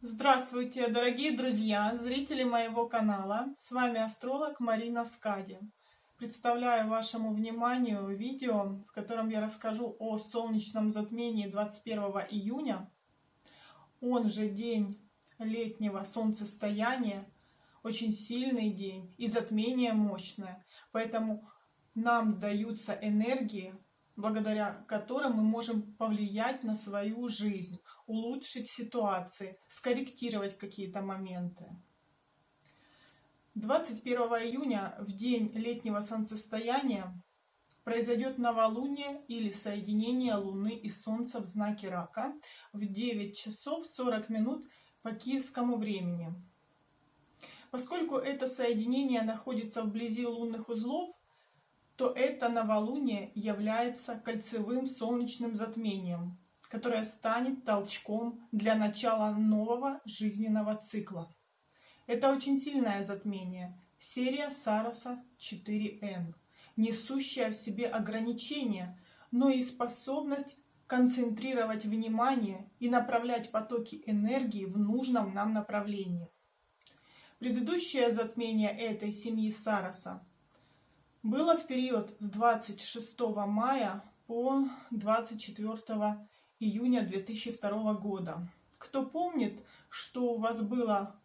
Здравствуйте, дорогие друзья, зрители моего канала. С вами астролог Марина Скади. Представляю вашему вниманию видео, в котором я расскажу о солнечном затмении 21 июня. Он же день летнего солнцестояния. Очень сильный день и затмение мощное. Поэтому нам даются энергии благодаря которым мы можем повлиять на свою жизнь, улучшить ситуации, скорректировать какие-то моменты. 21 июня, в день летнего солнцестояния, произойдет новолуние или соединение Луны и Солнца в знаке Рака в 9 часов 40 минут по киевскому времени. Поскольку это соединение находится вблизи лунных узлов, то это новолуние является кольцевым солнечным затмением, которое станет толчком для начала нового жизненного цикла. Это очень сильное затмение, серия Сароса 4Н, несущая в себе ограничения, но и способность концентрировать внимание и направлять потоки энергии в нужном нам направлении. Предыдущее затмение этой семьи Сароса было в период с 26 мая по 24 июня 2002 года. Кто помнит, что у вас было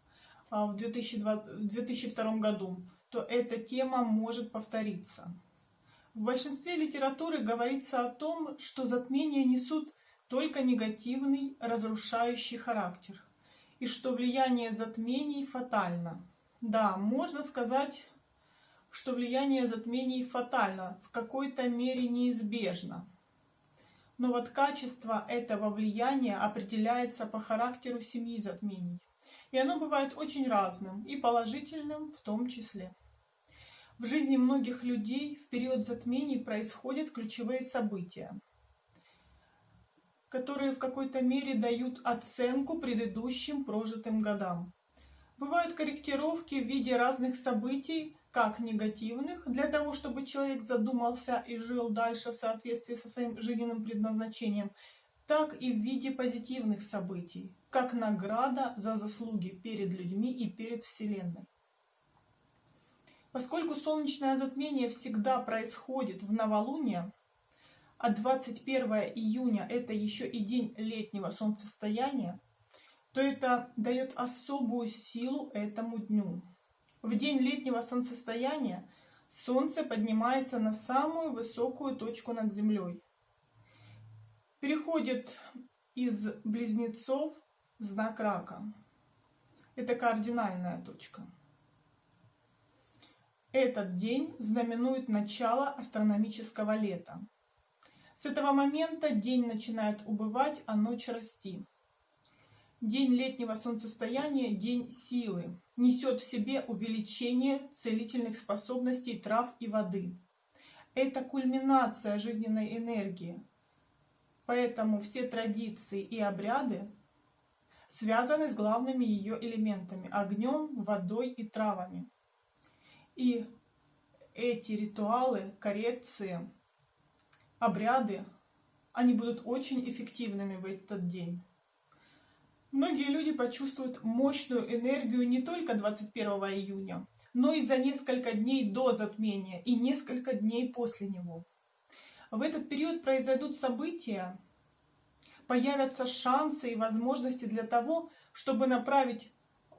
а, в 2002 году, то эта тема может повториться. В большинстве литературы говорится о том, что затмения несут только негативный, разрушающий характер, и что влияние затмений фатально. Да, можно сказать, что влияние затмений фатально, в какой-то мере неизбежно. Но вот качество этого влияния определяется по характеру семьи затмений. И оно бывает очень разным, и положительным в том числе. В жизни многих людей в период затмений происходят ключевые события, которые в какой-то мере дают оценку предыдущим прожитым годам. Бывают корректировки в виде разных событий, как негативных, для того, чтобы человек задумался и жил дальше в соответствии со своим жизненным предназначением, так и в виде позитивных событий, как награда за заслуги перед людьми и перед Вселенной. Поскольку солнечное затмение всегда происходит в новолуние, а 21 июня это еще и день летнего солнцестояния, то это дает особую силу этому дню. В день летнего солнцестояния Солнце поднимается на самую высокую точку над Землей. Переходит из близнецов в знак рака. Это кардинальная точка. Этот день знаменует начало астрономического лета. С этого момента день начинает убывать, а ночь расти. День летнего солнцестояния – день силы, несет в себе увеличение целительных способностей трав и воды. Это кульминация жизненной энергии. Поэтому все традиции и обряды связаны с главными ее элементами – огнем, водой и травами. И эти ритуалы, коррекции, обряды, они будут очень эффективными в этот день. Многие люди почувствуют мощную энергию не только 21 июня, но и за несколько дней до затмения и несколько дней после него. В этот период произойдут события, появятся шансы и возможности для того, чтобы направить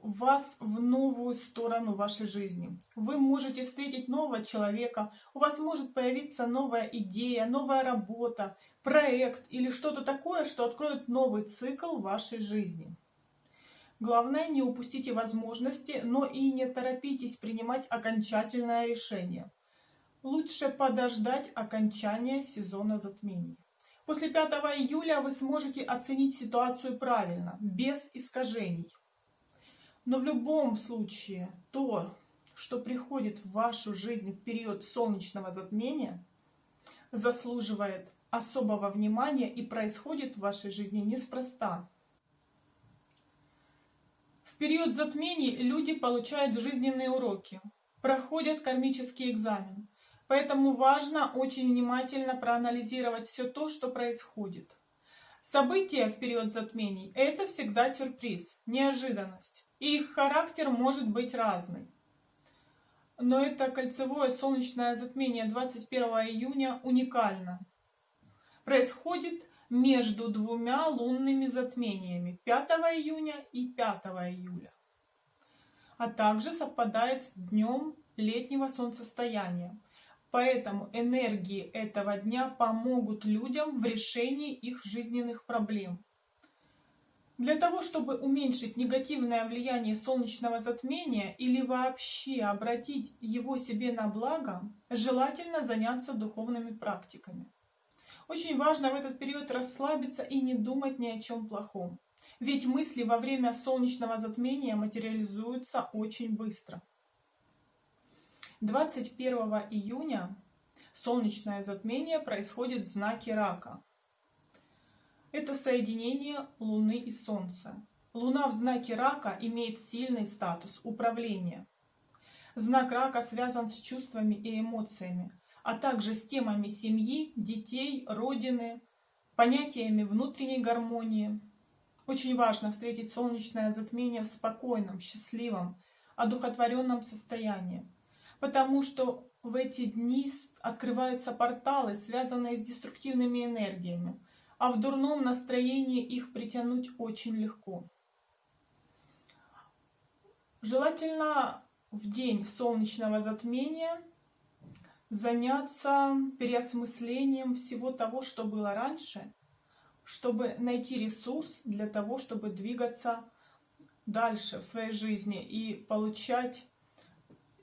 вас в новую сторону вашей жизни. Вы можете встретить нового человека, у вас может появиться новая идея, новая работа, проект или что-то такое, что откроет новый цикл вашей жизни. Главное, не упустите возможности, но и не торопитесь принимать окончательное решение. Лучше подождать окончания сезона затмений. После 5 июля вы сможете оценить ситуацию правильно, без искажений. Но в любом случае, то, что приходит в вашу жизнь в период солнечного затмения, заслуживает особого внимания и происходит в вашей жизни неспроста. В период затмений люди получают жизненные уроки, проходят кармический экзамен. Поэтому важно очень внимательно проанализировать все то, что происходит. События в период затмений – это всегда сюрприз, неожиданность. Их характер может быть разный. Но это кольцевое солнечное затмение 21 июня уникально. Происходит между двумя лунными затмениями 5 июня и 5 июля. А также совпадает с днем летнего солнцестояния. Поэтому энергии этого дня помогут людям в решении их жизненных проблем. Для того, чтобы уменьшить негативное влияние солнечного затмения или вообще обратить его себе на благо, желательно заняться духовными практиками. Очень важно в этот период расслабиться и не думать ни о чем плохом. Ведь мысли во время солнечного затмения материализуются очень быстро. 21 июня солнечное затмение происходит в знаке Рака. Это соединение Луны и Солнца. Луна в знаке Рака имеет сильный статус управления. Знак Рака связан с чувствами и эмоциями, а также с темами семьи, детей, родины, понятиями внутренней гармонии. Очень важно встретить солнечное затмение в спокойном, счастливом, одухотворенном состоянии, потому что в эти дни открываются порталы, связанные с деструктивными энергиями, а в дурном настроении их притянуть очень легко. Желательно в день солнечного затмения заняться переосмыслением всего того, что было раньше, чтобы найти ресурс для того, чтобы двигаться дальше в своей жизни и получать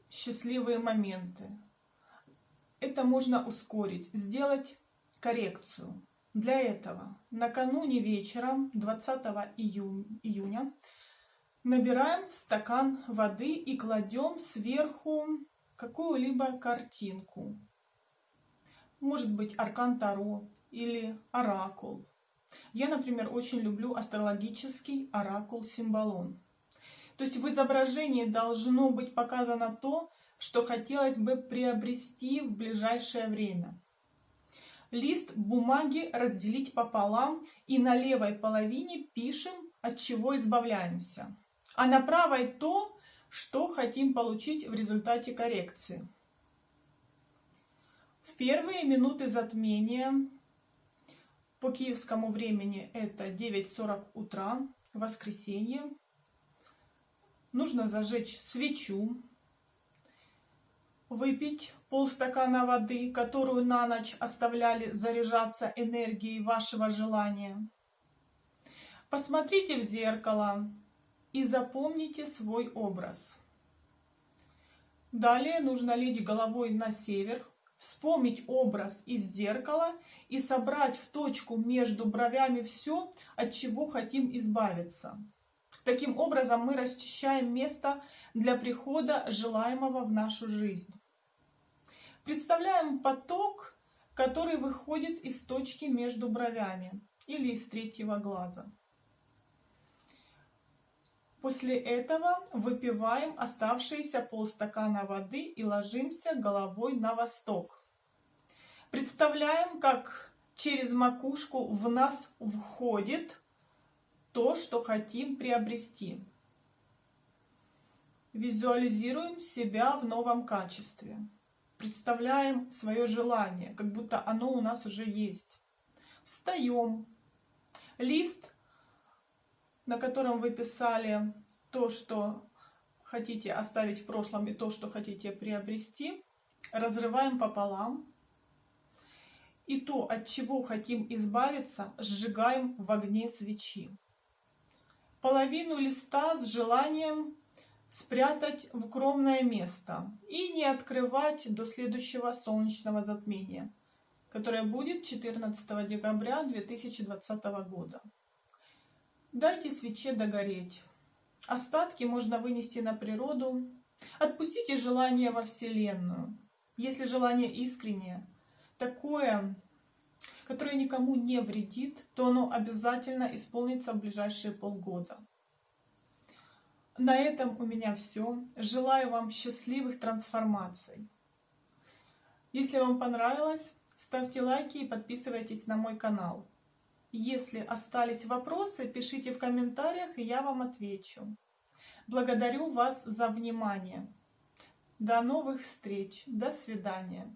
счастливые моменты. Это можно ускорить, сделать коррекцию. Для этого накануне вечером 20 июня набираем в стакан воды и кладем сверху какую-либо картинку. Может быть аркан Таро или оракул. Я, например, очень люблю астрологический оракул Символон. То есть в изображении должно быть показано то, что хотелось бы приобрести в ближайшее время лист бумаги разделить пополам и на левой половине пишем, от чего избавляемся. А на правой то, что хотим получить в результате коррекции. В первые минуты затмения по киевскому времени это 9.40 утра, воскресенье. Нужно зажечь свечу, выпить полстакана воды, которую на ночь оставляли заряжаться энергией вашего желания. Посмотрите в зеркало и запомните свой образ. Далее нужно лечь головой на север, вспомнить образ из зеркала и собрать в точку между бровями все, от чего хотим избавиться. Таким образом мы расчищаем место для прихода желаемого в нашу жизнь. Представляем поток, который выходит из точки между бровями или из третьего глаза. После этого выпиваем оставшиеся полстакана воды и ложимся головой на восток. Представляем, как через макушку в нас входит то, что хотим приобрести. Визуализируем себя в новом качестве представляем свое желание, как будто оно у нас уже есть. Встаем. Лист, на котором вы писали то, что хотите оставить в прошлом и то, что хотите приобрести, разрываем пополам. И то, от чего хотим избавиться, сжигаем в огне свечи. Половину листа с желанием спрятать в укромное место и не открывать до следующего солнечного затмения, которое будет 14 декабря 2020 года. Дайте свече догореть. Остатки можно вынести на природу. Отпустите желание во Вселенную. Если желание искреннее, такое, которое никому не вредит, то оно обязательно исполнится в ближайшие полгода. На этом у меня все. Желаю вам счастливых трансформаций. Если вам понравилось, ставьте лайки и подписывайтесь на мой канал. Если остались вопросы, пишите в комментариях, и я вам отвечу. Благодарю вас за внимание. До новых встреч. До свидания.